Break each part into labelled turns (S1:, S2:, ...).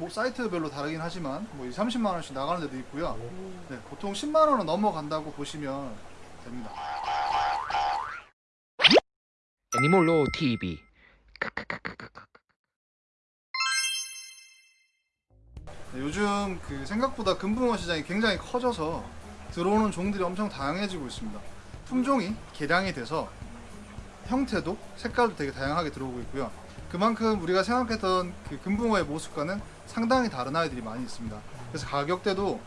S1: 뭐 사이트별로 다르긴 하지만 뭐 2, 30만 원씩 나가는 데도 있고요. 네, 보통 10만 원은 넘어간다고 보시면 됩니다.
S2: 애니몰로 TV
S1: 네, 요즘 그 생각보다 금붕어 시장이 굉장히 커져서 들어오는 종들이 엄청 다양해지고 있습니다. 품종이 개량이 돼서 형태도 색깔도 되게 다양하게 들어오고 있고요. 그만큼 우리가 생각했던 그 금붕어의 모습과는 상당히 다른 아이들이 많이 있습니다. 그래서 가격대도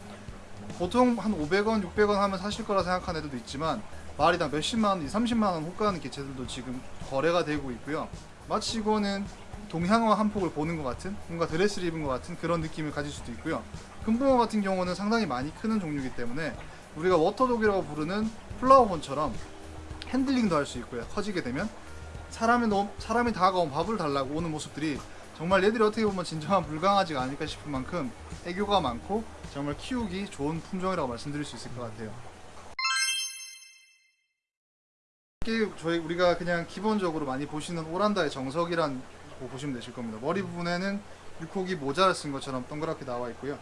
S1: 보통 한 500원, 600원 하면 사실 거라 생각하는 애들도 있지만 마리당 몇십만 원, 2, 30만 원 호가하는 개체들도 지금 거래가 되고 있고요. 마치 이거는 동양화 한 폭을 보는 것 같은 뭔가 드레스를 입은 것 같은 그런 느낌을 가질 수도 있고요. 금붕어 같은 경우는 상당히 많이 크는 종류이기 때문에 우리가 water dog이라고 부르는 flowerhorn처럼 핸들링도 할 수 있고요. 커지게 되면 사람이 너무 사람이 다가오면 밥을 달라고 오는 모습들이 정말 얘들이 어떻게 보면 진정한 물강아지가 아닐까 싶은 만큼 애교가 많고 정말 키우기 좋은 품종이라고 말씀드릴 수 있을 것 같아요. 저희 우리가 그냥 기본적으로 많이 보시는 오란다의 정석이란 거 보시면 되실 겁니다. 머리 부분에는 육혹이 모자를 쓴 것처럼 동그랗게 나와 있고요.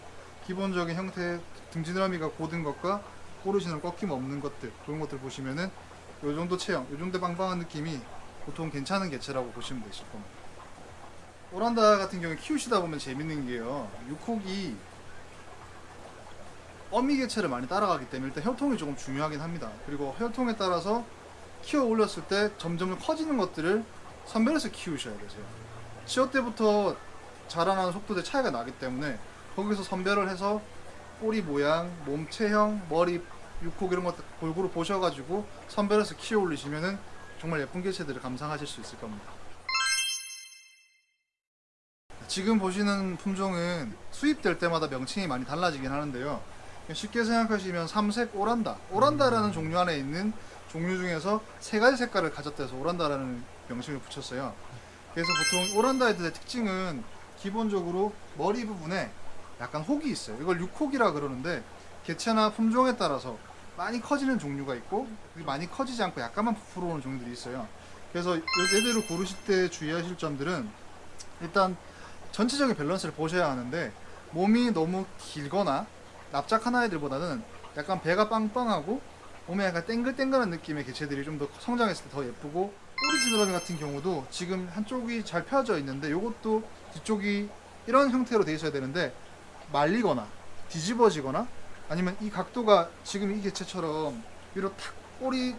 S1: 기본적인 형태 등지느러미가 고든 것과 꼬르시는 꺾임 없는 것들 그런 것들 보시면은 요 정도 체형, 요 정도 빵빵한 느낌이 보통 괜찮은 개체라고 보시면 되실 겁니다. 오란다 같은 경우에 키우시다 보면 재밌는 게요. 육호기 어미 개체를 많이 따라가기 때문에 일단 혈통이 조금 중요하긴 합니다. 그리고 혈통에 따라서 키워 올렸을 때 점점 커지는 것들을 선별해서 키우셔야 되세요. 시어 때부터 자라나는 속도에 차이가 나기 때문에 거기서 선별을 해서 꼬리 모양, 몸 체형, 머리, 육혹 이런 것들 골고루 보셔가지고 선별해서 키워 올리시면은 정말 예쁜 개체들을 감상하실 수 있을 겁니다. 지금 보시는 품종은 수입될 때마다 명칭이 많이 달라지긴 하는데요. 쉽게 생각하시면 삼색 오란다. 오란다라는 종류 안에 있는 종류 중에서 세 가지 색깔을 가졌다 해서 오란다라는 명칭을 붙였어요. 그래서 보통 오란다 애들의 특징은 기본적으로 머리 부분에 약간 혹이 있어요. 이걸 육혹이라 그러는데 개체나 품종에 따라서 많이 커지는 종류가 있고 많이 커지지 않고 약간만 부풀어 오는 종류들이 있어요. 그래서 얘들을 고르실 때 주의하실 점들은 일단 전체적인 밸런스를 보셔야 하는데 몸이 너무 길거나 납작한 아이들보다는 약간 배가 빵빵하고 몸에 약간 땡글땡글한 느낌의 개체들이 좀 더 성장했을 때 더 예쁘고 꼬리 지느러미 같은 경우도 지금 한쪽이 잘 펴져 있는데 이것도 뒤쪽이 이런 형태로 돼 있어야 되는데 말리거나 뒤집어지거나 아니면 이 각도가 지금 이 개체처럼 위로 탁 꼬리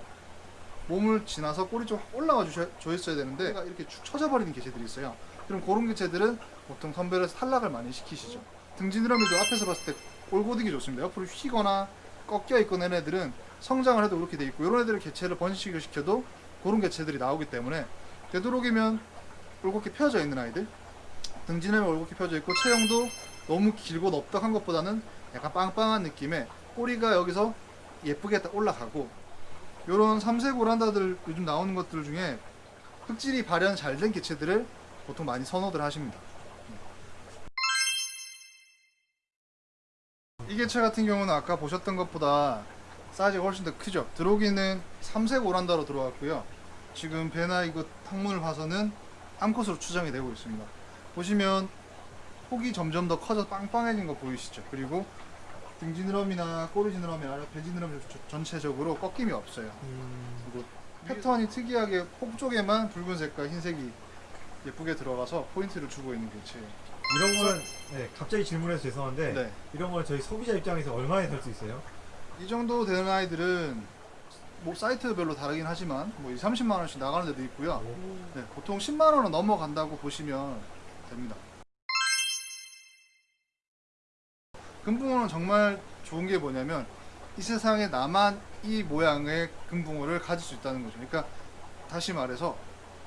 S1: 몸을 지나서 꼬리 좀 올라가 주셔, 줘 있어야 되는데 이렇게 축 처져 버리는 개체들이 있어요. 그럼 그런 개체들은 보통 선별해서 탈락을 많이 시키시죠. 등지느러미도 앞에서 봤을 때 올고등이 좋습니다. 옆으로 휘거나 꺾여 있거나 이런 애들은 성장을 해도 그렇게 돼 있고 이런 애들을 개체를 번식을 시켜도 그런 개체들이 나오기 때문에 되도록이면 올곧게 펴져 있는 아이들 등지느러미 올곧게 펴져 있고 체형도 너무 길고 넓적한 것보다는 약간 빵빵한 느낌의 꼬리가 여기서 예쁘게 딱 올라가고 요런 삼색 오란다들 요즘 나오는 것들 중에 흙질이 발현 잘 된 개체들을 보통 많이 선호들 하십니다. 이 개체 같은 경우는 아까 보셨던 것보다 사이즈가 훨씬 더 크죠. 들어오기는 삼색 오란다로 들어왔고요. 지금 배나 이거 탕문을 봐서는 암컷으로 추정이 되고 있습니다. 보시면 폭이 점점 더 커져 빵빵해진 거 보이시죠? 그리고 등지느러미나 꼬리지느러미, 배지느러미 전체적으로 꺾임이 없어요. 그리고 패턴이 특이하게 폭 쪽에만 붉은색과 흰색이 예쁘게 들어가서 포인트를 주고 있는 개체예요.
S3: 이런 거는 네, 갑자기 질문해서 죄송한데
S1: 네.
S3: 이런 거는 저희 소비자 입장에서 얼마에 살 수 있어요?
S1: 이 정도 되는 아이들은 뭐 사이트별로 다르긴 하지만 뭐 2, 30만 원씩 나가는 데도 있고요. 네, 보통 10만 원은 넘어간다고 보시면 됩니다. 금붕어는 정말 좋은 게 뭐냐면 이 세상에 나만 이 모양의 금붕어를 가질 수 있다는 거죠. 그러니까 다시 말해서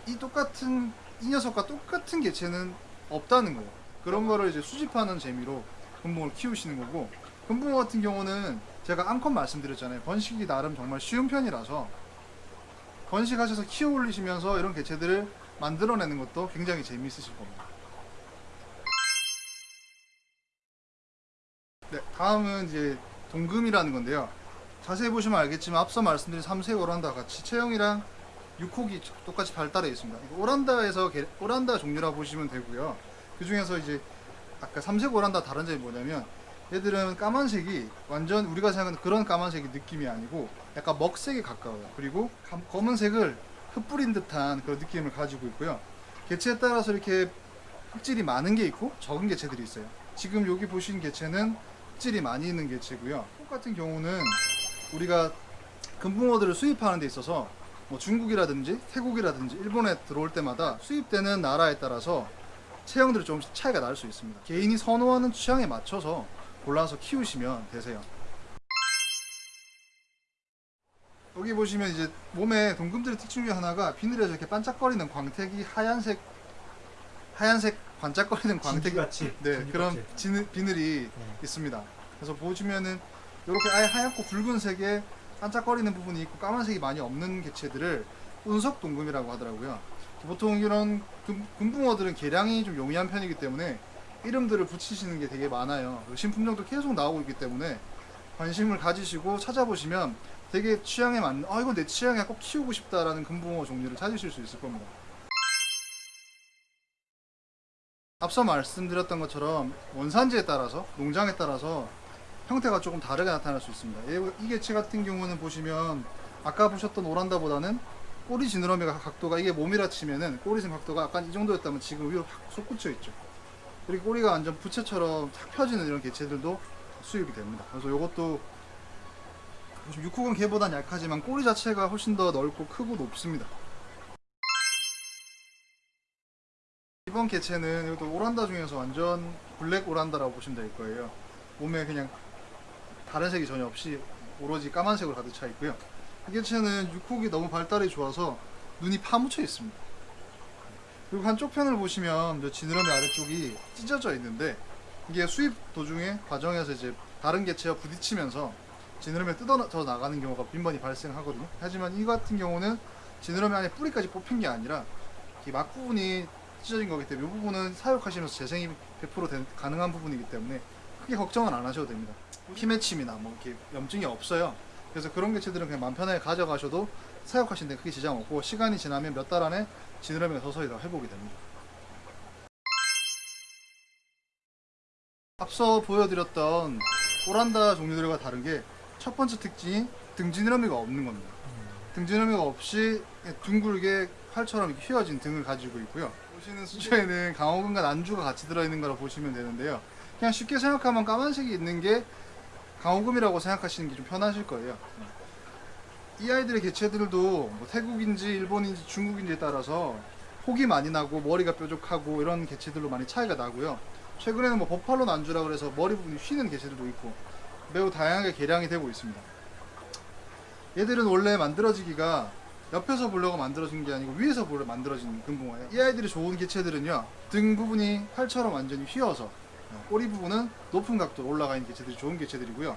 S1: 이 똑같은 이 녀석과 똑같은 개체는 없다는 거예요. 그런 거를 이제 수집하는 재미로 금붕어를 키우시는 거고 금붕어 같은 경우는 제가 암컷 말씀드렸잖아요. 번식이 나름 정말 쉬운 편이라서 번식하셔서 키워 올리시면서 이런 개체들을 만들어내는 것도 굉장히 재미있으실 겁니다. 다음은 이제 동금이라는 건데요. 자세히 보시면 알겠지만 앞서 말씀드린 삼색 오란다 같이 체형이랑 육혹이 똑같이 발달해 있습니다. 오란다에서 개- 오란다 종류라 보시면 되고요. 그 중에서 이제 아까 삼색 오란다 다른 점이 뭐냐면 얘들은 까만색이 완전 우리가 생각하는 그런 까만색이 느낌이 아니고 약간 먹색에 가까워요. 그리고 감- 검은색을 흩뿌린 듯한 그런 느낌을 가지고 있고요. 개체에 따라서 이렇게 흙질이 많은 게 있고 적은 개체들이 있어요. 지금 여기 보신 개체는 흙질이 많이 있는 개체고요. 똑같은 경우는 우리가 금붕어들을 수입하는 데 있어서 뭐 중국이라든지 태국이라든지 일본에 들어올 때마다 수입되는 나라에 따라서 체형들이 조금씩 차이가 날 수 있습니다. 개인이 선호하는 취향에 맞춰서 골라서 키우시면 되세요. 여기 보시면 이제 몸에 동금들의 특징 중에 하나가 비늘에서 이렇게 반짝거리는 광택이 하얀색 하얀색 반짝거리는 광택이
S3: 광택같이
S1: 네 그런 지느- 비늘이
S3: 네.
S1: 있습니다. 그래서 보시면은 이렇게 아예 하얗고 붉은색에 반짝거리는 부분이 있고 까만색이 많이 없는 개체들을 운석 동금이라고 하더라고요. 보통 이런 금, 금붕어들은 개량이 좀 용이한 편이기 때문에 이름들을 붙이시는 게 되게 많아요. 신품종도 계속 나오고 있기 때문에 관심을 가지시고 찾아보시면 되게 취향에 맞는 아 이거 내 취향에 꼭 키우고 싶다라는 금붕어 종류를 찾으실 수 있을 겁니다. 앞서 말씀드렸던 것처럼 원산지에 따라서 농장에 따라서 형태가 조금 다르게 나타날 수 있습니다. 얘- 이 개체 같은 경우는 보시면 아까 보셨던 오란다보다는 꼬리 지느러미가 각도가 이게 몸이라 치면은 꼬리선 각도가 약간 이 정도였다면 지금 위로 확 솟구쳐 있죠. 그리고 꼬리가 완전 부채처럼 탁 펴지는 이런 개체들도 수입이 됩니다. 그래서 이것도 6호근 개보단 약하지만 꼬리 자체가 훨씬 더 넓고 크고 높습니다. 이번 개체는 이것도 오란다 중에서 완전 블랙 오란다라고 보시면 될 거예요. 몸에 그냥 다른 색이 전혀 없이 오로지 까만색으로 가득 차 있고요. 이 개체는 육혹이 너무 발달이 좋아서 눈이 파묻혀 있습니다. 그리고 한쪽 편을 보시면 저 지느러미 아래쪽이 찢어져 있는데 이게 수입 도중에 과정에서 이제 다른 개체와 부딪히면서 지느러미가 뜯어져 나가는 경우가 빈번히 발생하거든요. 하지만 이 같은 경우는 지느러미 안에 뿌리까지 뽑힌 게 아니라 이 막부분이 찢어진 거기 때문에 이 부분은 사육하시면서 재생이 100% 된- 가능한 부분이기 때문에 크게 걱정은 안 하셔도 됩니다. 피맺힘이나 뭐 이렇게 염증이 없어요. 그래서 그런 개체들은 그냥 맘 편하게 가져가셔도 사육하시는 데 크게 지장 없고 시간이 지나면 몇 달 안에 지느러미가 서서히 다 회복이 됩니다. 앞서 보여드렸던 오란다 종류들과 다른 게 첫 번째 특징이 등지느러미가 없는 겁니다. 등지느러미가 없이 둥글게 활처럼 휘어진 등을 가지고 있고요. 보시는 수조에는 강호근과 난주가 같이 들어있는 거라 보시면 되는데요. 그냥 쉽게 생각하면 까만색이 있는 게 강호금이라고 생각하시는 게 좀 편하실 거예요. 이 아이들의 개체들도 뭐 태국인지 일본인지 중국인지에 따라서 혹이 많이 나고 머리가 뾰족하고 이런 개체들로 많이 차이가 나고요. 최근에는 뭐 버팔로 난주라 그래서 머리 부분이 휘는 개체들도 있고 매우 다양하게 개량이 되고 있습니다. 얘들은 원래 만들어지기가 옆에서 보려고 만들어진 게 아니고 위에서 보려 만들어진 금붕어예요. 이 아이들이 좋은 개체들은요 등 부분이 팔처럼 완전히 휘어서 꼬리 부분은 높은 각도로 올라가 있는 개체들이 좋은 개체들이고요.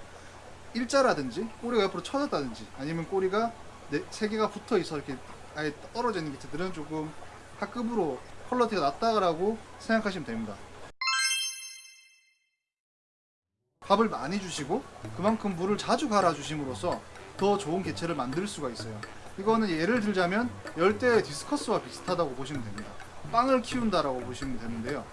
S1: 일자라든지 꼬리가 옆으로 쳐졌다든지 아니면 꼬리가 네, 세 개가 붙어 있어 이렇게 아예 떨어져 있는 개체들은 조금 하급으로 퀄러티가 낮다라고 생각하시면 됩니다. 밥을 많이 주시고 그만큼 물을 자주 갈아 주심으로써 더 좋은 개체를 만들 수가 있어요. 이거는 예를 들자면 열대의 디스커스와 비슷하다고 보시면 됩니다. 빵을 키운다라고 보시면 되는데요.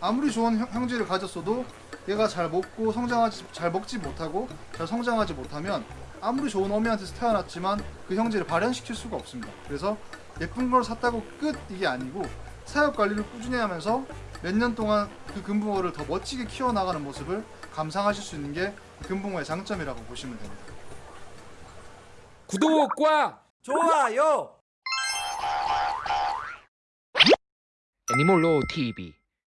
S1: 아무리 좋은 형- 형질을 가졌어도 얘가 잘 먹고 성장하지 잘 먹지 못하고 잘 성장하지 못하면 아무리 좋은 어미한테서 태어났지만 그 형질을 발현시킬 수가 없습니다. 그래서 예쁜 걸 샀다고 끝 이게 아니고 사육 관리를 꾸준히 하면서 몇 년 동안 그 금붕어를 더 멋지게 키워나가는 모습을 감상하실 수 있는 게 금붕어의 장점이라고 보시면 됩니다.
S2: 구독과
S4: 좋아요.
S2: 애니몰로 TV